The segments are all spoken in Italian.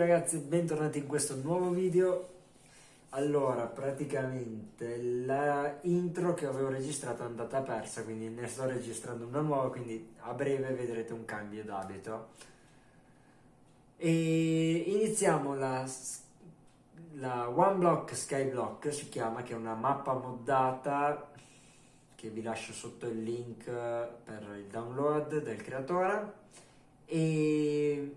ragazzi, bentornati in questo nuovo video. Allora, praticamente la intro che avevo registrato è andata persa, quindi ne sto registrando una nuova, quindi a breve vedrete un cambio d'abito. E iniziamo la, la One Block Skyblock, si chiama, che è una mappa moddata che vi lascio sotto il link per il download del creatore. E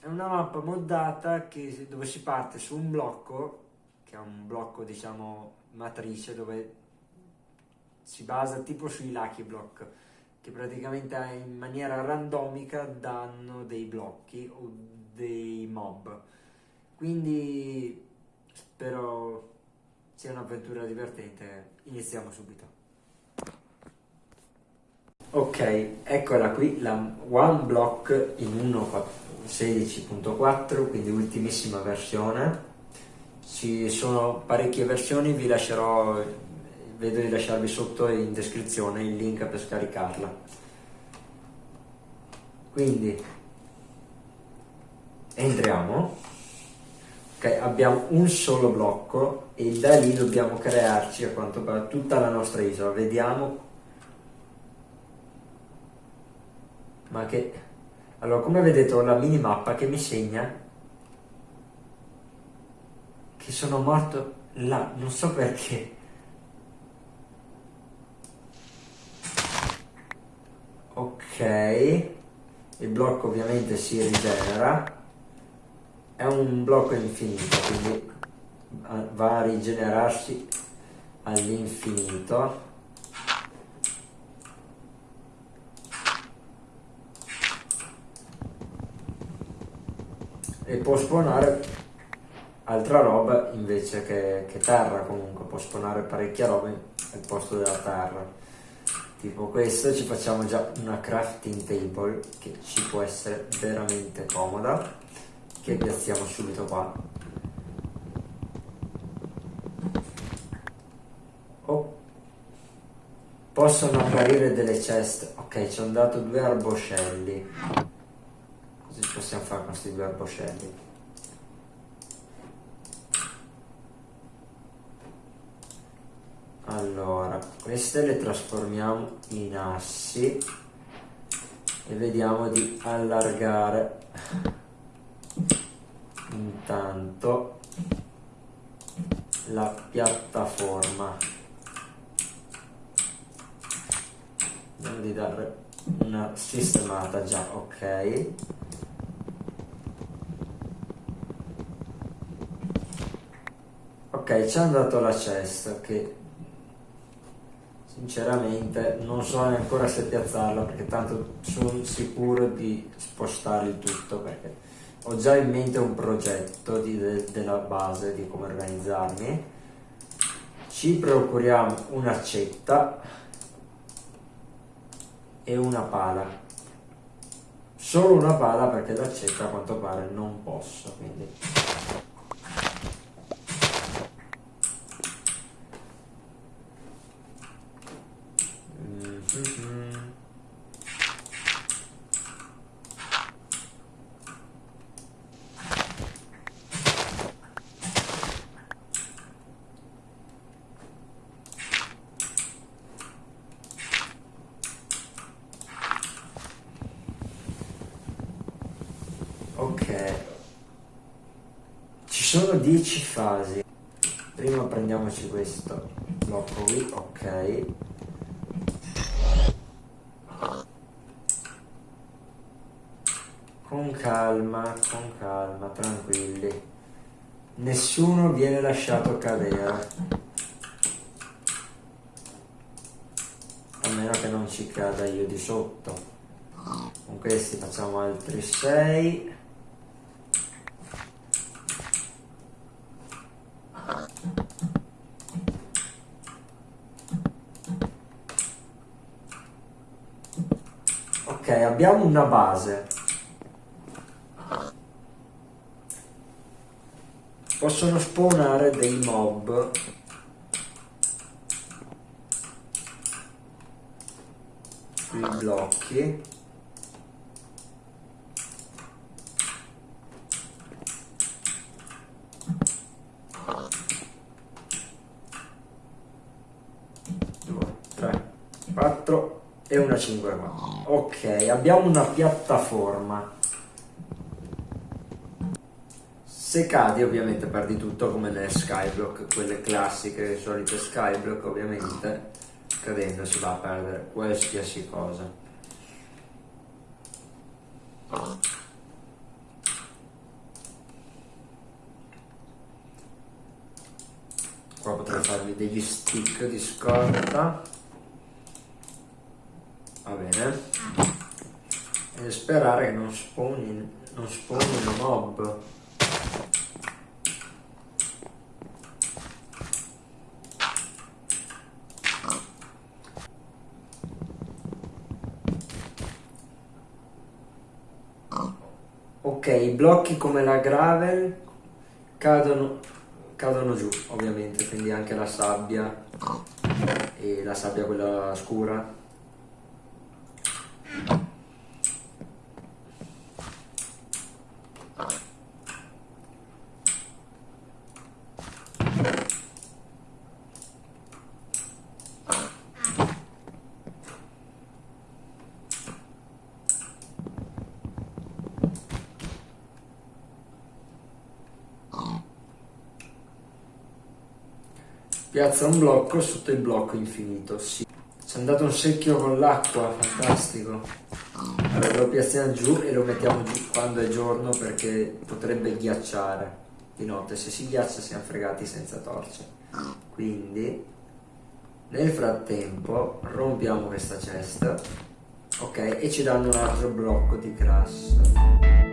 è una mappa moddata che, dove si parte su un blocco, che è un blocco diciamo matrice, dove si basa tipo sui Lucky Block, che praticamente in maniera randomica danno dei blocchi o dei mob. Quindi spero sia un'avventura divertente. Iniziamo subito. Ok, eccola qui, la One Block in 1.16.4, quindi ultimissima versione. Ci sono parecchie versioni, vi lascerò, vedo di lasciarvi sotto in descrizione il link per scaricarla. Quindi, entriamo. Ok, abbiamo un solo blocco e da lì dobbiamo crearci a quanto pare tutta la nostra isola. Vediamo ma che... Allora, come vedete ho la minimappa che mi segna che sono morto là, non so perché. Ok, il blocco ovviamente si rigenera, è un blocco infinito, quindi va a rigenerarsi all'infinito. E può spawnare altra roba invece che, che terra comunque, può spawnare parecchia roba al posto della terra. Tipo questo ci facciamo già una crafting table che ci può essere veramente comoda, che piazziamo subito qua. Oh. Possono apparire delle chest, ok ci hanno dato due arboscelli Cosa possiamo fare con questi due arboscelli? Allora, queste le trasformiamo in assi e vediamo di allargare intanto la piattaforma. Vediamo di dare una sistemata già, ok. Ok, ci hanno dato la cesta che sinceramente non so ancora se piazzarla perché tanto sono sicuro di spostare il tutto perché ho già in mente un progetto di, de, della base di come organizzarmi. Ci procuriamo un'accetta e una pala. Solo una pala perché l'accetta a quanto pare non posso, quindi Ok. Ci sono 10 fasi. Prima prendiamoci questo blocco qui, ok. Con calma, con calma, tranquilli. Nessuno viene lasciato cadere. A meno che non ci cada io di sotto. Con questi facciamo altri 6. abbiamo una base. Possono spawnare dei mob. Sui blocchi. Due, tre, quattro e una 5 qua. Ok, abbiamo una piattaforma. Se cadi ovviamente perdi tutto come nelle skyblock, quelle classiche, solite skyblock ovviamente, cadendo si va a perdere qualsiasi cosa. Qua potrei farvi degli stick di scorta. Va bene. E sperare che non spawni, non spawnino mob. Ok, i blocchi come la gravel cadono, cadono giù, ovviamente, quindi anche la sabbia e la sabbia quella scura Piazza un blocco sotto il blocco infinito, sì. C'è andato un secchio con l'acqua, fantastico. Allora lo piazziamo giù e lo mettiamo giù quando è giorno perché potrebbe ghiacciare di notte. Se si ghiaccia siamo fregati senza torce. Quindi nel frattempo rompiamo questa cesta, ok? E ci danno un altro blocco di crash.